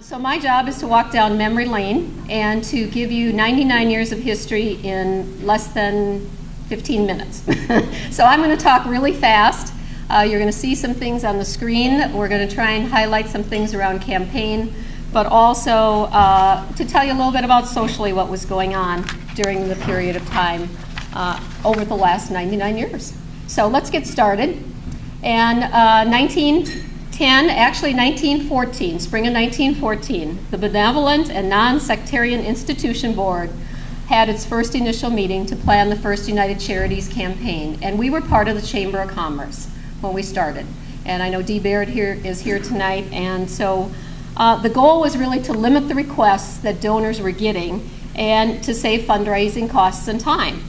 so my job is to walk down memory lane and to give you 99 years of history in less than 15 minutes. so I'm going to talk really fast. Uh, you're going to see some things on the screen. We're going to try and highlight some things around campaign, but also uh, to tell you a little bit about socially what was going on during the period of time uh, over the last 99 years. So let's get started. And 19 uh, 10, actually 1914, spring of 1914, the Benevolent and Non-Sectarian Institution Board had its first initial meeting to plan the first United Charities campaign. And we were part of the Chamber of Commerce when we started. And I know Dee Baird here is here tonight. And so uh, the goal was really to limit the requests that donors were getting and to save fundraising costs and time.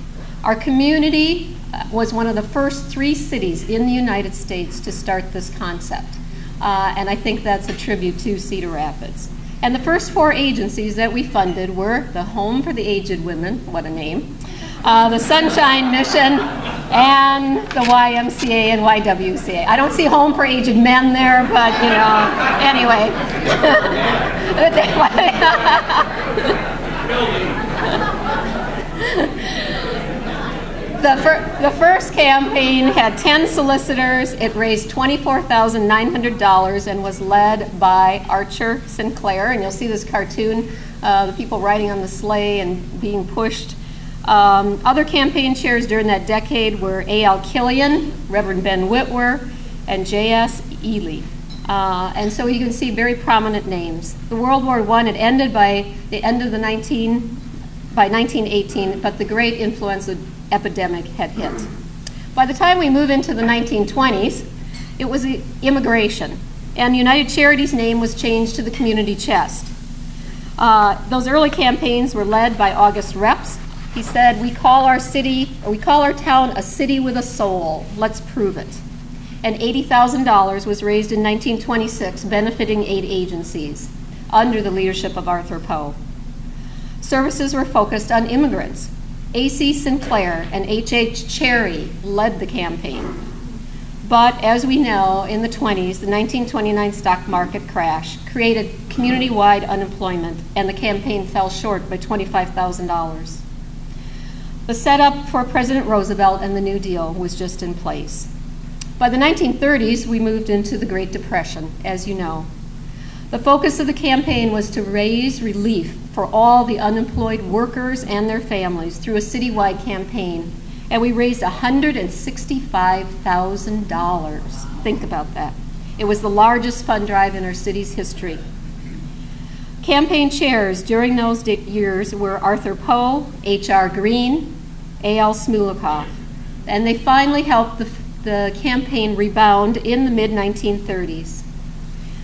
Our community uh, was one of the first three cities in the United States to start this concept. Uh, and I think that's a tribute to Cedar Rapids. And the first four agencies that we funded were the Home for the Aged Women, what a name, uh, the Sunshine Mission, and the YMCA and YWCA. I don't see Home for Aged Men there, but you know, anyway. The, fir the first campaign had 10 solicitors. It raised $24,900 and was led by Archer Sinclair. And you'll see this cartoon, uh, the people riding on the sleigh and being pushed. Um, other campaign chairs during that decade were A.L. Killian, Reverend Ben Whitwer, and J.S. Ely. Uh, and so you can see very prominent names. The World War I had ended by the end of the 19, by 1918, but the great influence of epidemic had hit. By the time we move into the 1920s, it was immigration, and United Charities' name was changed to the Community Chest. Uh, those early campaigns were led by August Reps. He said, "We call our city, or we call our town, a city with a soul. Let's prove it." And $80,000 was raised in 1926, benefiting eight agencies under the leadership of Arthur Poe. Services were focused on immigrants, A.C. Sinclair and H.H. Cherry led the campaign. But as we know, in the 20s, the 1929 stock market crash created community wide unemployment, and the campaign fell short by $25,000. The setup for President Roosevelt and the New Deal was just in place. By the 1930s, we moved into the Great Depression, as you know. The focus of the campaign was to raise relief for all the unemployed workers and their families through a citywide campaign, and we raised $165,000. Think about that. It was the largest fund drive in our city's history. Campaign chairs during those years were Arthur Poe, H.R. Green, A.L. Smulekoff, and they finally helped the, the campaign rebound in the mid 1930s.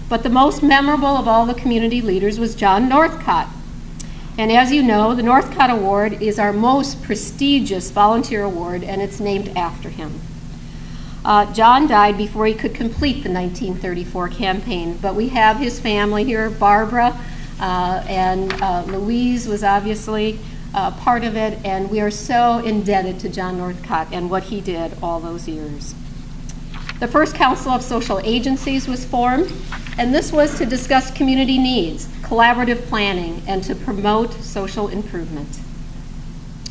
But the most memorable of all the community leaders was John Northcott. And as you know, the Northcott Award is our most prestigious volunteer award, and it's named after him. Uh, John died before he could complete the 1934 campaign, but we have his family here, Barbara, uh, and uh, Louise was obviously uh, part of it, and we are so indebted to John Northcott and what he did all those years. The first Council of Social Agencies was formed, and this was to discuss community needs, collaborative planning, and to promote social improvement.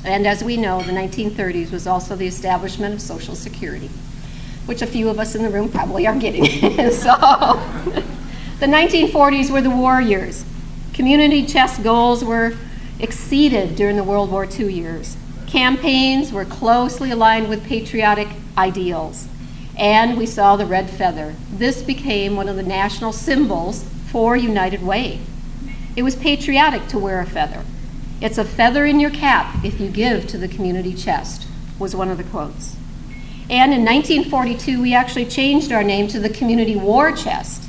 And as we know, the 1930s was also the establishment of Social Security, which a few of us in the room probably are getting. so, the 1940s were the war years. Community chest goals were exceeded during the World War II years. Campaigns were closely aligned with patriotic ideals and we saw the red feather. This became one of the national symbols for United Way. It was patriotic to wear a feather. It's a feather in your cap if you give to the community chest, was one of the quotes. And in 1942, we actually changed our name to the Community War Chest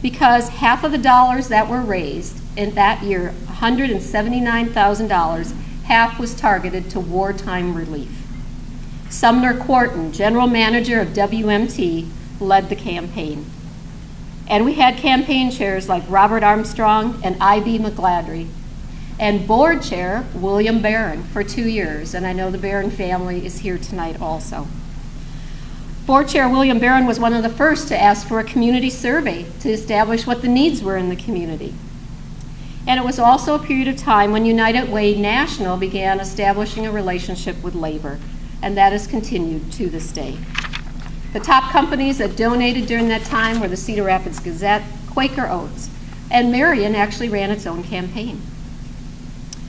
because half of the dollars that were raised in that year, $179,000, half was targeted to wartime relief. Sumner Quarton, general manager of WMT, led the campaign. And we had campaign chairs like Robert Armstrong and I.B. McGladrey, and board chair William Barron for two years. And I know the Barron family is here tonight also. Board Chair William Barron was one of the first to ask for a community survey to establish what the needs were in the community. And it was also a period of time when United Way National began establishing a relationship with labor, and that has continued to this day. The top companies that donated during that time were the Cedar Rapids Gazette, Quaker Oats, and Marion actually ran its own campaign.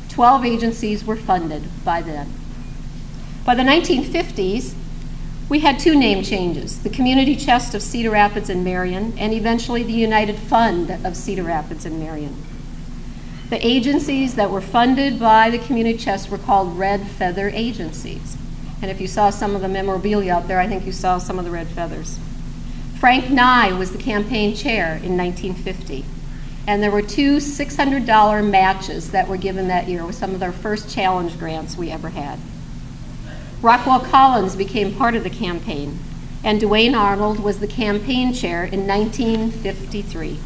Twelve agencies were funded by then. By the 1950s, we had two name changes the Community Chest of Cedar Rapids and Marion, and eventually the United Fund of Cedar Rapids and Marion. The agencies that were funded by the Community Chest were called Red Feather Agencies. And if you saw some of the memorabilia out there, I think you saw some of the red feathers. Frank Nye was the campaign chair in 1950. And there were two $600 matches that were given that year with some of our first challenge grants we ever had. Rockwell Collins became part of the campaign, and Duane Arnold was the campaign chair in 1953.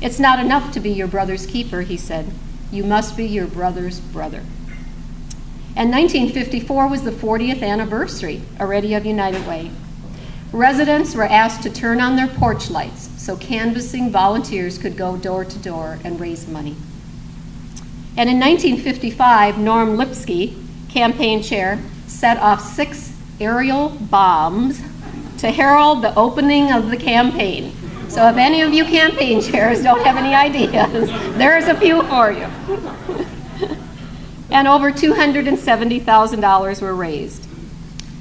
It's not enough to be your brother's keeper, he said. You must be your brother's brother. And 1954 was the 40th anniversary already of United Way. Residents were asked to turn on their porch lights so canvassing volunteers could go door to door and raise money. And in 1955, Norm Lipsky, campaign chair, set off six aerial bombs to herald the opening of the campaign. So if any of you campaign chairs don't have any ideas, there's a few for you. and over $270,000 were raised.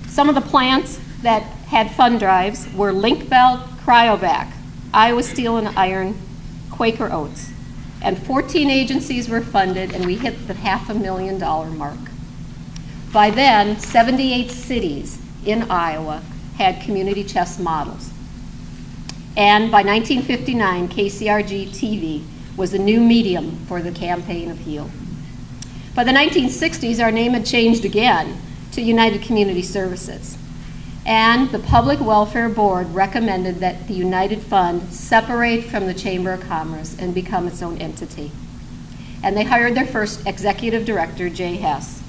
Some of the plants that had fund drives were Link-Belt, Cryovac, Iowa Steel and Iron, Quaker Oats. And 14 agencies were funded, and we hit the half a million dollar mark. By then, 78 cities in Iowa had community chest models. And by 1959, KCRG TV was a new medium for the campaign of HEAL. By the 1960s, our name had changed again to United Community Services. And the Public Welfare Board recommended that the United Fund separate from the Chamber of Commerce and become its own entity. And they hired their first executive director, Jay Hess.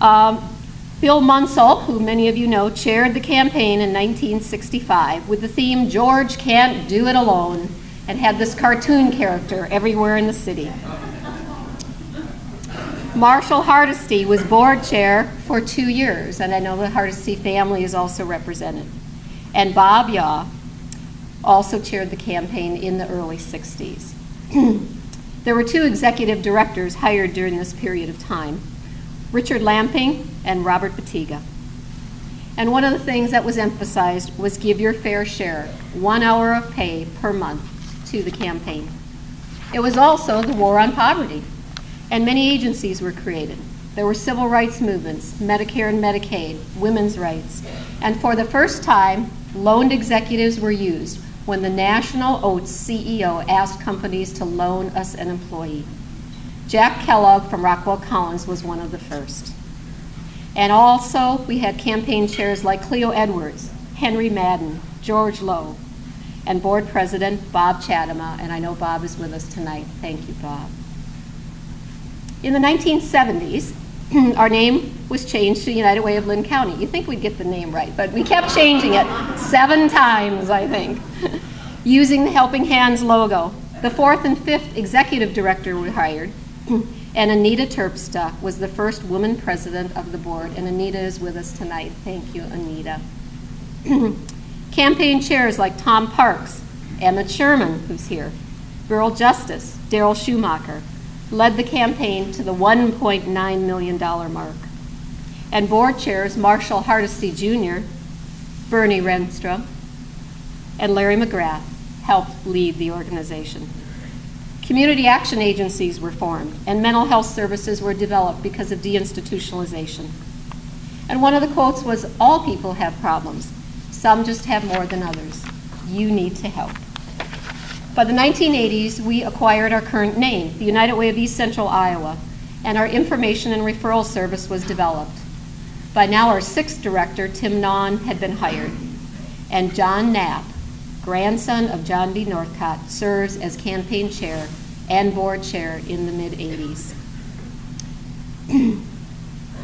Um, Bill Munsell, who many of you know, chaired the campaign in 1965 with the theme George Can't Do It Alone and had this cartoon character everywhere in the city. Marshall Hardesty was board chair for two years, and I know the Hardesty family is also represented. And Bob Yaw also chaired the campaign in the early 60s. there were two executive directors hired during this period of time. Richard Lamping and Robert Batiga. And one of the things that was emphasized was give your fair share, one hour of pay per month to the campaign. It was also the war on poverty, and many agencies were created. There were civil rights movements, Medicare and Medicaid, women's rights, and for the first time, loaned executives were used when the National Oats CEO asked companies to loan us an employee. Jack Kellogg from Rockwell Collins was one of the first. And also, we had campaign chairs like Cleo Edwards, Henry Madden, George Lowe, and board president Bob Chatema, and I know Bob is with us tonight. Thank you, Bob. In the 1970s, our name was changed to United Way of Linn County. You think we'd get the name right, but we kept changing it seven times, I think, using the Helping Hands logo. The fourth and fifth executive director were hired, and Anita Terpstra was the first woman president of the board, and Anita is with us tonight. Thank you, Anita. Campaign chairs like Tom Parks, Emmett Sherman, who's here, Earl Justice, Daryl Schumacher, led the campaign to the $1.9 million mark. And board chairs Marshall Hardesty Jr., Bernie Renstrom, and Larry McGrath helped lead the organization. Community action agencies were formed, and mental health services were developed because of deinstitutionalization. And one of the quotes was All people have problems, some just have more than others. You need to help. By the 1980s, we acquired our current name, the United Way of East Central Iowa, and our information and referral service was developed. By now, our sixth director, Tim Nawn, had been hired, and John Knapp, grandson of John D. Northcott, serves as campaign chair and board chair in the mid 80s.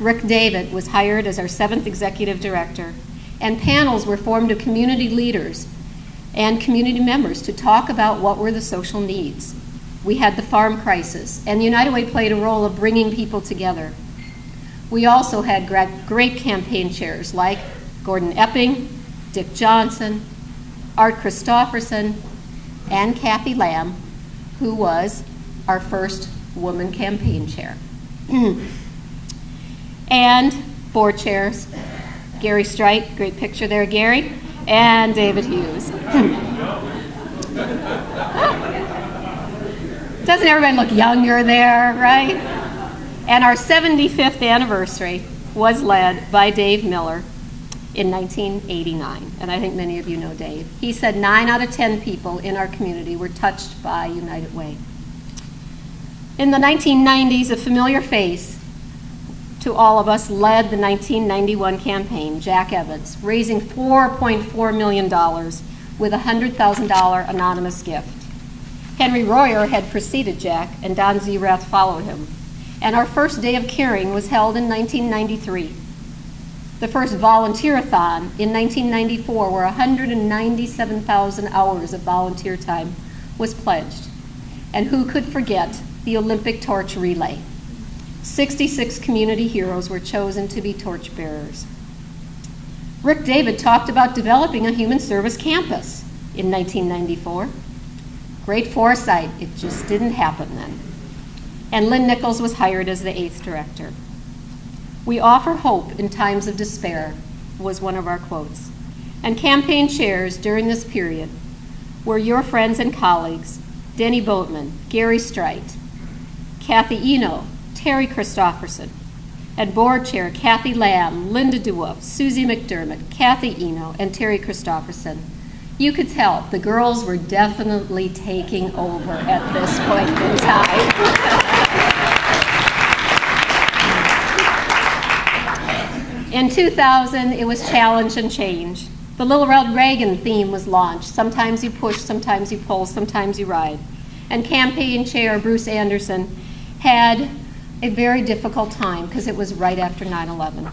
Rick David was hired as our seventh executive director, and panels were formed of community leaders and community members to talk about what were the social needs. We had the farm crisis, and the United Way played a role of bringing people together. We also had great campaign chairs like Gordon Epping, Dick Johnson, Art Christofferson, and Kathy Lamb, who was our first woman campaign chair. and board chairs, Gary Strite, great picture there, Gary, and David Hughes. Doesn't everybody look younger there, right? And our 75th anniversary was led by Dave Miller in 1989. And I think many of you know Dave. He said nine out of 10 people in our community were touched by United Way. In the 1990s, a familiar face to all of us led the 1991 campaign, Jack Evans, raising $4.4 million with a $100,000 anonymous gift. Henry Royer had preceded Jack, and Don Zerath followed him. And our first day of caring was held in 1993. The first volunteer-a-thon in 1994, where 197,000 hours of volunteer time was pledged. And who could forget the Olympic torch relay? 66 community heroes were chosen to be torchbearers. Rick David talked about developing a human service campus in 1994. Great foresight, it just didn't happen then. And Lynn Nichols was hired as the eighth director. We offer hope in times of despair, was one of our quotes. And campaign chairs during this period were your friends and colleagues, Denny Boatman, Gary Strite, Kathy Eno, Terry Christofferson, and board chair Kathy Lamb, Linda DeWolf, Susie McDermott, Kathy Eno, and Terry Christofferson. You could tell the girls were definitely taking over at this point in time. in 2000, it was challenge and change. The Little Red Wagon theme was launched. Sometimes you push, sometimes you pull, sometimes you ride. And campaign chair Bruce Anderson had a very difficult time because it was right after 9 11.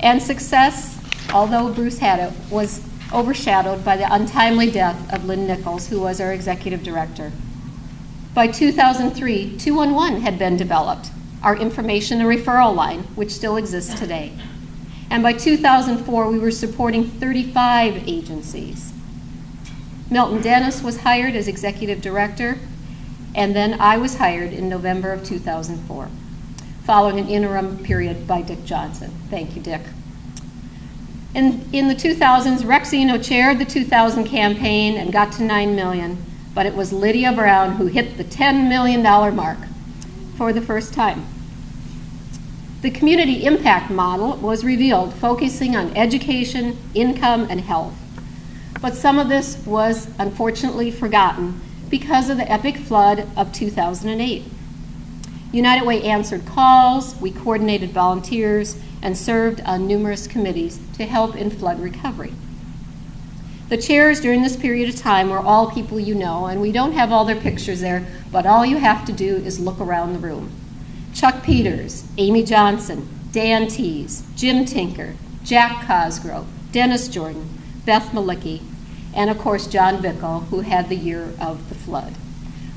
And success, although Bruce had it, was overshadowed by the untimely death of Lynn Nichols, who was our executive director. By 2003, 211 had been developed, our information and referral line, which still exists today. And by 2004, we were supporting 35 agencies. Milton Dennis was hired as executive director, and then I was hired in November of 2004, following an interim period by Dick Johnson. Thank you, Dick. In, in the 2000s, Rex Eno chaired the 2000 campaign and got to 9 million, but it was Lydia Brown who hit the $10 million mark for the first time. The community impact model was revealed, focusing on education, income, and health. But some of this was unfortunately forgotten because of the epic flood of 2008. United Way answered calls, we coordinated volunteers, and served on numerous committees to help in flood recovery. The chairs during this period of time were all people you know, and we don't have all their pictures there, but all you have to do is look around the room. Chuck Peters, Amy Johnson, Dan Tees, Jim Tinker, Jack Cosgrove, Dennis Jordan, Beth Malicki, and of course John Bickle, who had the year of the flood,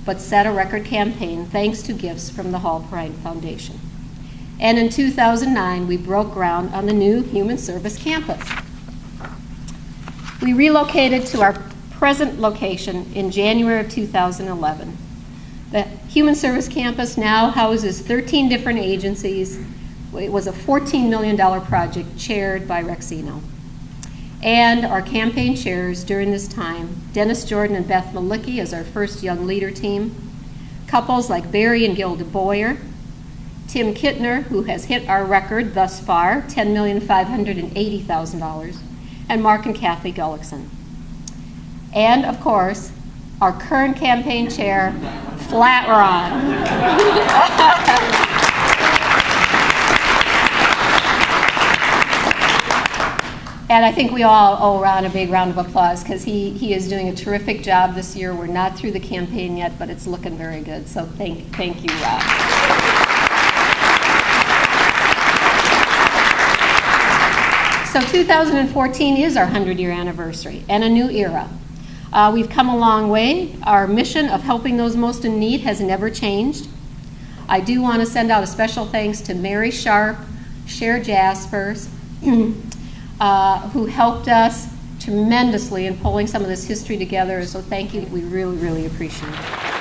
but set a record campaign thanks to gifts from the Hall-Perrine Foundation. And in 2009, we broke ground on the new Human Service Campus. We relocated to our present location in January of 2011. The Human Service Campus now houses 13 different agencies. It was a $14 million project chaired by Rex Eno and our campaign chairs during this time, Dennis Jordan and Beth Malicki as our first young leader team, couples like Barry and Gilda Boyer, Tim Kittner, who has hit our record thus far, $10,580,000, and Mark and Kathy Gullickson. And of course, our current campaign chair, Flat Ron. And I think we all owe Ron a big round of applause because he, he is doing a terrific job this year. We're not through the campaign yet, but it's looking very good. So thank, thank you, Ron. So 2014 is our 100 year anniversary and a new era. Uh, we've come a long way. Our mission of helping those most in need has never changed. I do want to send out a special thanks to Mary Sharp, Cher Jaspers, uh, who helped us tremendously in pulling some of this history together. So thank you. We really, really appreciate it.